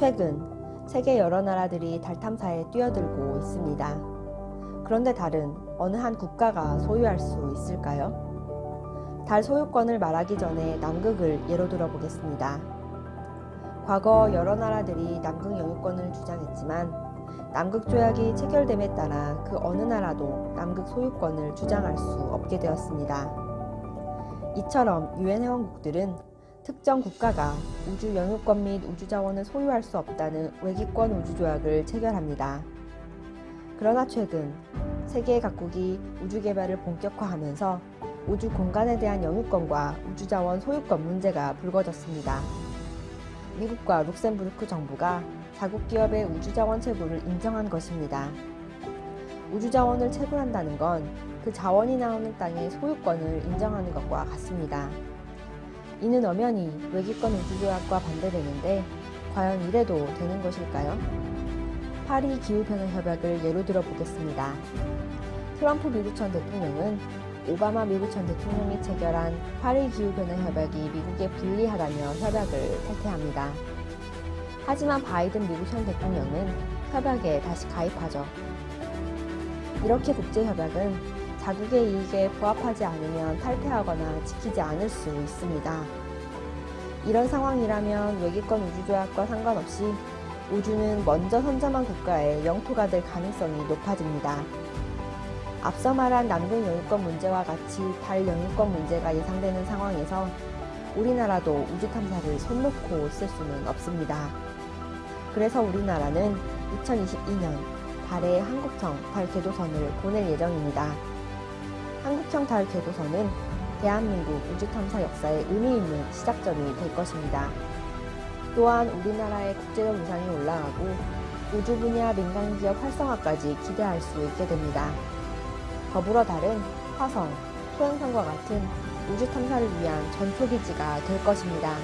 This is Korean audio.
최근 세계 여러 나라들이 달 탐사에 뛰어들고 있습니다. 그런데 달은 어느 한 국가가 소유할 수 있을까요? 달 소유권을 말하기 전에 남극을 예로 들어보겠습니다. 과거 여러 나라들이 남극 영유권을 주장했지만 남극 조약이 체결됨에 따라 그 어느 나라도 남극 소유권을 주장할 수 없게 되었습니다. 이처럼 유엔 회원국들은 특정 국가가 우주 영유권 및 우주 자원을 소유할 수 없다는 외기권 우주 조약을 체결합니다. 그러나 최근 세계 각국이 우주 개발을 본격화하면서 우주 공간에 대한 영유권과 우주 자원 소유권 문제가 불거졌습니다. 미국과 룩셈부르크 정부가 자국 기업의 우주 자원 채굴을 인정한 것입니다. 우주 자원을 채굴한다는 건 그 자원이 나오는 땅의 소유권을 인정하는 것과 같습니다. 이는 엄연히 외기권 우주조약과 반대되는데 과연 이래도 되는 것일까요? 파리 기후변화 협약을 예로 들어보겠습니다. 트럼프 미국 전 대통령은 오바마 미국 전 대통령이 체결한 파리 기후변화 협약이 미국에 불리하다며 협약을 탈퇴합니다. 하지만 바이든 미국 현 대통령은 협약에 다시 가입하죠. 이렇게 국제협약은 자국의 이익에 부합하지 않으면 탈퇴하거나 지키지 않을 수 있습니다. 이런 상황이라면 외기권 우주조약과 상관없이 우주는 먼저 선점한 국가의 영토가 될 가능성이 높아집니다. 앞서 말한 남극 영유권 문제와 같이 달 영유권 문제가 예상되는 상황에서 우리나라도 우주 탐사를 손 놓고 있을 수는 없습니다. 그래서 우리나라는 2022년 달에 한국청 달 궤도선을 보낼 예정입니다. 한국청 달 궤도선은 대한민국 우주 탐사 역사에 의미 있는 시작점이 될 것입니다. 또한 우리나라의 국제적 위상이 올라가고 우주 분야 민간 기업 활성화까지 기대할 수 있게 됩니다. 더불어 달은 화성, 소행성과 같은 우주 탐사를 위한 전초기지가 될 것입니다.